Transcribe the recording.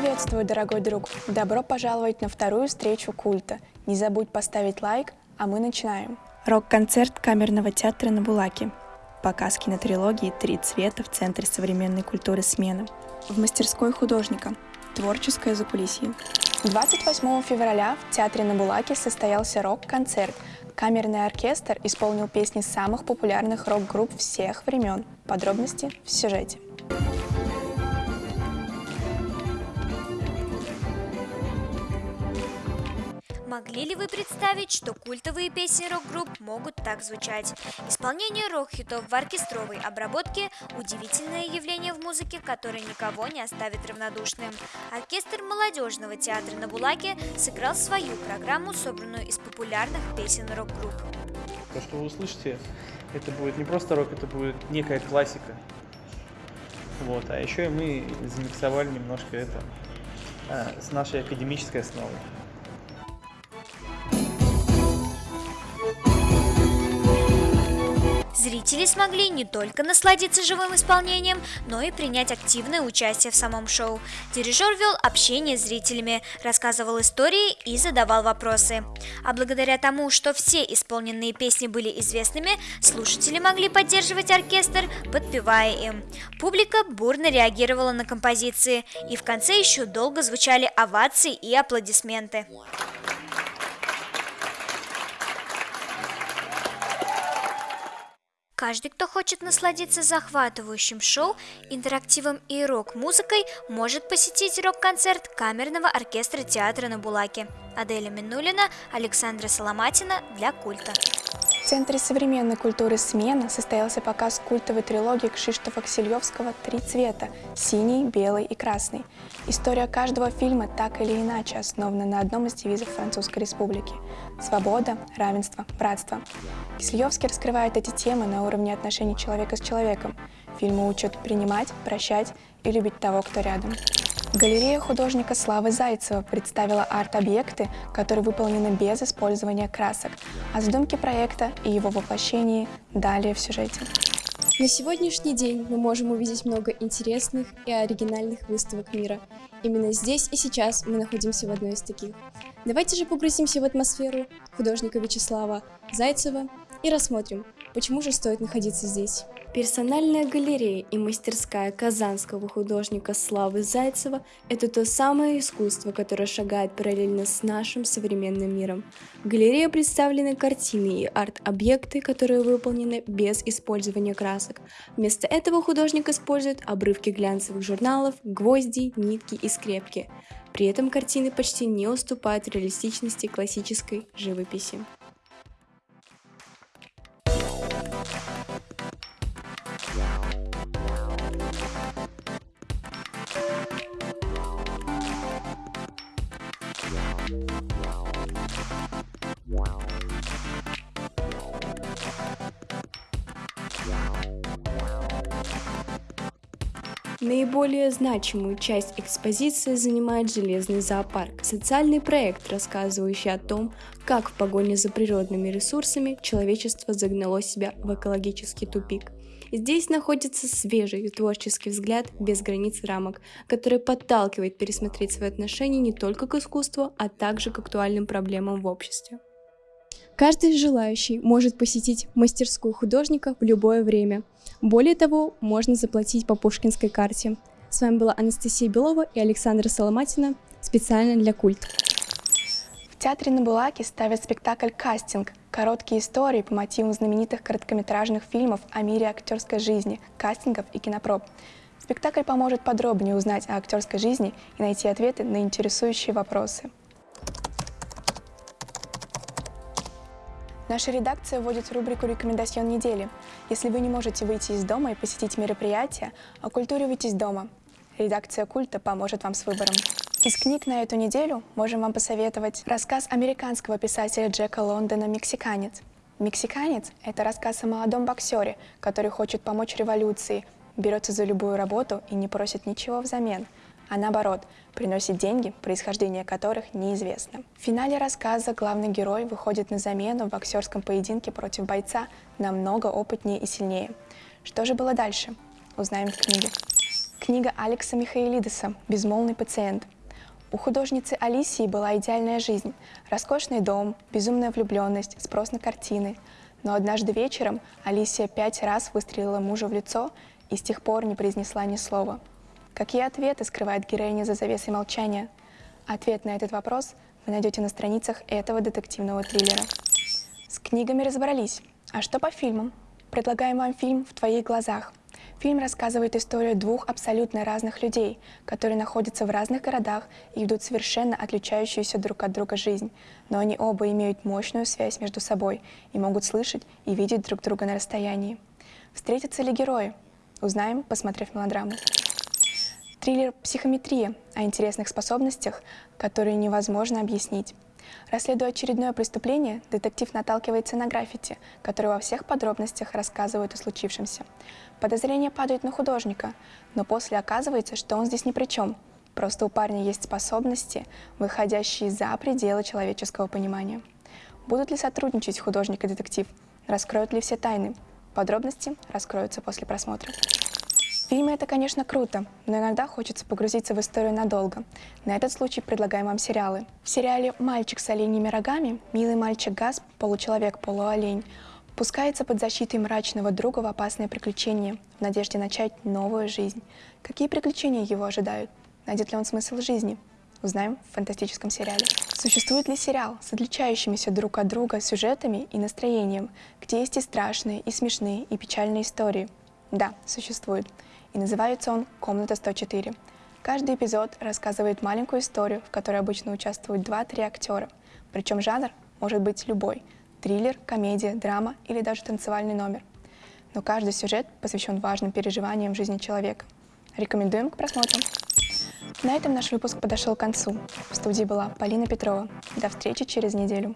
Приветствую, дорогой друг! Добро пожаловать на вторую встречу культа. Не забудь поставить лайк, а мы начинаем. Рок-концерт камерного театра на Булаке. Показ кинотрилогии «Три цвета» в Центре современной культуры «Смена». В мастерской художника. Творческое закулисье. 28 февраля в Театре на Булаке состоялся рок-концерт. Камерный оркестр исполнил песни самых популярных рок-групп всех времен. Подробности в сюжете. Могли ли вы представить, что культовые песни рок-групп могут так звучать? Исполнение рок-хитов в оркестровой обработке – удивительное явление в музыке, которое никого не оставит равнодушным. Оркестр молодежного театра на Булаке сыграл свою программу, собранную из популярных песен рок-групп. То, что вы услышите, это будет не просто рок, это будет некая классика. Вот, а еще и мы замиксовали немножко это а, с нашей академической основой. Зрители смогли не только насладиться живым исполнением, но и принять активное участие в самом шоу. Дирижер вел общение с зрителями, рассказывал истории и задавал вопросы. А благодаря тому, что все исполненные песни были известными, слушатели могли поддерживать оркестр, подпевая им. Публика бурно реагировала на композиции, и в конце еще долго звучали овации и аплодисменты. Каждый, кто хочет насладиться захватывающим шоу, интерактивом и рок-музыкой, может посетить рок-концерт камерного оркестра театра на Булаке. Аделя Минулина, Александра Соломатина для культа. В Центре современной культуры «Смена» состоялся показ культовой трилогии Кшиштофа Ксильевского «Три цвета» – синий, белый и красный. История каждого фильма так или иначе основана на одном из девизов Французской Республики – свобода, равенство, братство. Кисельевский раскрывает эти темы на уровне отношений человека с человеком. Фильмы учат принимать, прощать и любить того, кто рядом. Галерея художника Славы Зайцева представила арт-объекты, которые выполнены без использования красок. О задумке проекта и его воплощении далее в сюжете. На сегодняшний день мы можем увидеть много интересных и оригинальных выставок мира. Именно здесь и сейчас мы находимся в одной из таких. Давайте же погрузимся в атмосферу художника Вячеслава Зайцева и рассмотрим, почему же стоит находиться здесь. Персональная галерея и мастерская казанского художника Славы Зайцева – это то самое искусство, которое шагает параллельно с нашим современным миром. В галерее представлены картины и арт-объекты, которые выполнены без использования красок. Вместо этого художник использует обрывки глянцевых журналов, гвозди, нитки и скрепки. При этом картины почти не уступают реалистичности классической живописи. Thank you. Наиболее значимую часть экспозиции занимает Железный зоопарк, социальный проект, рассказывающий о том, как в погоне за природными ресурсами человечество загнало себя в экологический тупик. Здесь находится свежий творческий взгляд без границ рамок, который подталкивает пересмотреть свои отношения не только к искусству, а также к актуальным проблемам в обществе. Каждый желающий может посетить мастерскую художника в любое время – более того, можно заплатить по пушкинской карте. С вами была Анастасия Белова и Александра Соломатина специально для Культ. В Театре на Булаке ставят спектакль «Кастинг» – короткие истории по мотивам знаменитых короткометражных фильмов о мире актерской жизни, кастингов и кинопроб. Спектакль поможет подробнее узнать о актерской жизни и найти ответы на интересующие вопросы. Наша редакция вводит рубрику «Рекомендацион недели». Если вы не можете выйти из дома и посетить мероприятие, оккультуривайтесь дома. Редакция «Культа» поможет вам с выбором. Из книг на эту неделю можем вам посоветовать рассказ американского писателя Джека Лондона «Мексиканец». «Мексиканец» — это рассказ о молодом боксере, который хочет помочь революции, берется за любую работу и не просит ничего взамен — а наоборот, приносит деньги, происхождение которых неизвестно. В финале рассказа главный герой выходит на замену в боксерском поединке против бойца намного опытнее и сильнее. Что же было дальше? Узнаем в книге. Книга Алекса Михаилидеса «Безмолвный пациент». У художницы Алисии была идеальная жизнь. Роскошный дом, безумная влюбленность, спрос на картины. Но однажды вечером Алисия пять раз выстрелила мужа в лицо и с тех пор не произнесла ни слова. Какие ответы скрывает героиня за завесой молчания? Ответ на этот вопрос вы найдете на страницах этого детективного триллера. С книгами разобрались. А что по фильмам? Предлагаем вам фильм «В твоих глазах». Фильм рассказывает историю двух абсолютно разных людей, которые находятся в разных городах и ведут совершенно отличающуюся друг от друга жизнь, но они оба имеют мощную связь между собой и могут слышать и видеть друг друга на расстоянии. Встретятся ли герои? Узнаем, посмотрев мелодраму. Триллер «Психометрия» о интересных способностях, которые невозможно объяснить. Расследуя очередное преступление, детектив наталкивается на граффити, которые во всех подробностях рассказывают о случившемся. Подозрения падают на художника, но после оказывается, что он здесь ни при чем. Просто у парня есть способности, выходящие за пределы человеческого понимания. Будут ли сотрудничать художник и детектив? Раскроют ли все тайны? Подробности раскроются после просмотра. Фильмы — это, конечно, круто, но иногда хочется погрузиться в историю надолго. На этот случай предлагаем вам сериалы. В сериале «Мальчик с оленьими рогами» милый мальчик Газ, получеловек-полуолень, пускается под защитой мрачного друга в опасное приключение, в надежде начать новую жизнь. Какие приключения его ожидают? Найдет ли он смысл жизни? Узнаем в фантастическом сериале. Существует ли сериал с отличающимися друг от друга сюжетами и настроением, где есть и страшные, и смешные, и печальные истории? Да, существует и называется он «Комната 104». Каждый эпизод рассказывает маленькую историю, в которой обычно участвуют 2-3 актера. Причем жанр может быть любой – триллер, комедия, драма или даже танцевальный номер. Но каждый сюжет посвящен важным переживаниям в жизни человека. Рекомендуем к просмотру. На этом наш выпуск подошел к концу. В студии была Полина Петрова. До встречи через неделю.